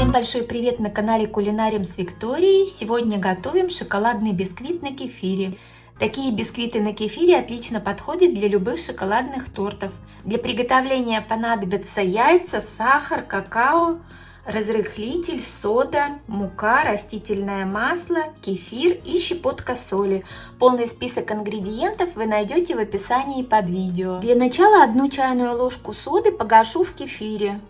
Всем большой привет на канале Кулинарим с Викторией. Сегодня готовим шоколадный бисквит на кефире. Такие бисквиты на кефире отлично подходят для любых шоколадных тортов. Для приготовления понадобятся яйца, сахар, какао, разрыхлитель, сода, мука, растительное масло, кефир и щепотка соли. Полный список ингредиентов вы найдете в описании под видео. Для начала одну чайную ложку соды погашу в кефире.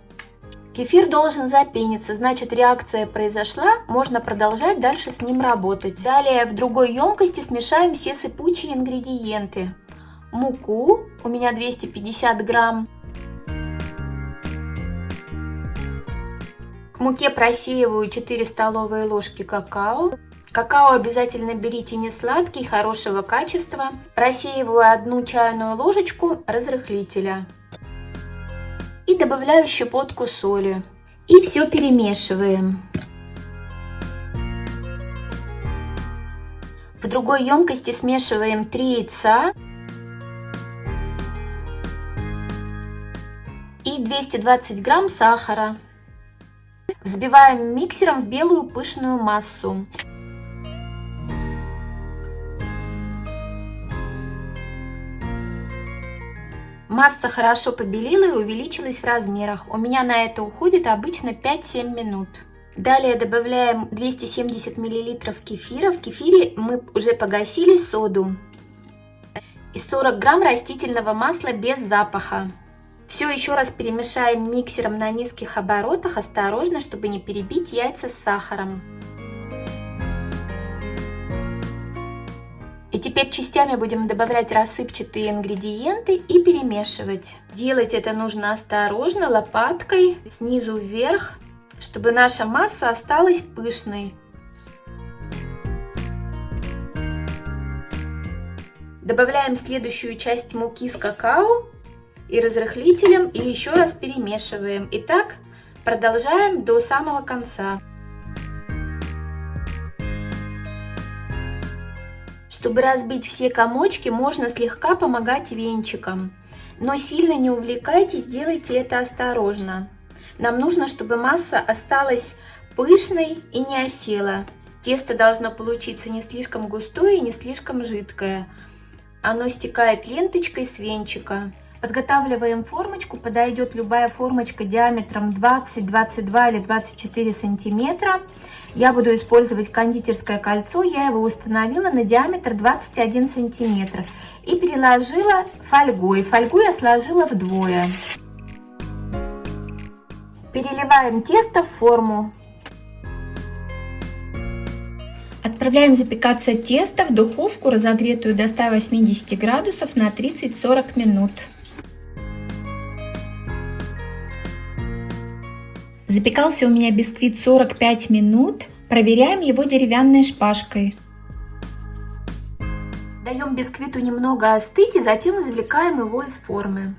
Кефир должен запениться, значит реакция произошла, можно продолжать дальше с ним работать. Далее в другой емкости смешаем все сыпучие ингредиенты. Муку, у меня 250 грамм. К муке просеиваю 4 столовые ложки какао. Какао обязательно берите не сладкий, хорошего качества. Просеиваю одну чайную ложечку разрыхлителя и добавляю щепотку соли. И все перемешиваем. В другой емкости смешиваем 3 яйца и 220 грамм сахара. Взбиваем миксером в белую пышную массу. Масса хорошо побелела и увеличилась в размерах. У меня на это уходит обычно 5-7 минут. Далее добавляем 270 мл кефира. В кефире мы уже погасили соду. И 40 грамм растительного масла без запаха. Все еще раз перемешаем миксером на низких оборотах, осторожно, чтобы не перебить яйца с сахаром. И теперь частями будем добавлять рассыпчатые ингредиенты и перемешивать. Делать это нужно осторожно, лопаткой, снизу вверх, чтобы наша масса осталась пышной. Добавляем следующую часть муки с какао и разрыхлителем и еще раз перемешиваем. И так продолжаем до самого конца. Чтобы разбить все комочки, можно слегка помогать венчиком. Но сильно не увлекайтесь, делайте это осторожно. Нам нужно, чтобы масса осталась пышной и не осела. Тесто должно получиться не слишком густое и не слишком жидкое. Оно стекает ленточкой с венчика. Подготавливаем формочку, подойдет любая формочка диаметром 20, 22 или 24 сантиметра. Я буду использовать кондитерское кольцо, я его установила на диаметр 21 сантиметр и переложила фольгой. Фольгу я сложила вдвое. Переливаем тесто в форму. Отправляем запекаться тесто в духовку, разогретую до 180 градусов на 30-40 минут. Запекался у меня бисквит 45 минут. Проверяем его деревянной шпажкой. Даем бисквиту немного остыть и затем извлекаем его из формы.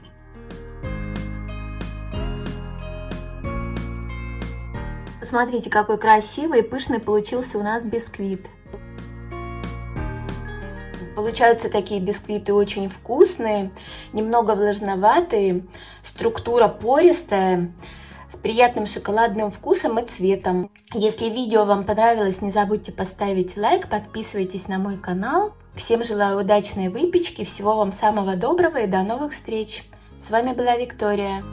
Посмотрите, какой красивый и пышный получился у нас бисквит. Получаются такие бисквиты очень вкусные, немного влажноватые, структура пористая с приятным шоколадным вкусом и цветом. Если видео вам понравилось, не забудьте поставить лайк, подписывайтесь на мой канал. Всем желаю удачной выпечки, всего вам самого доброго и до новых встреч. С вами была Виктория.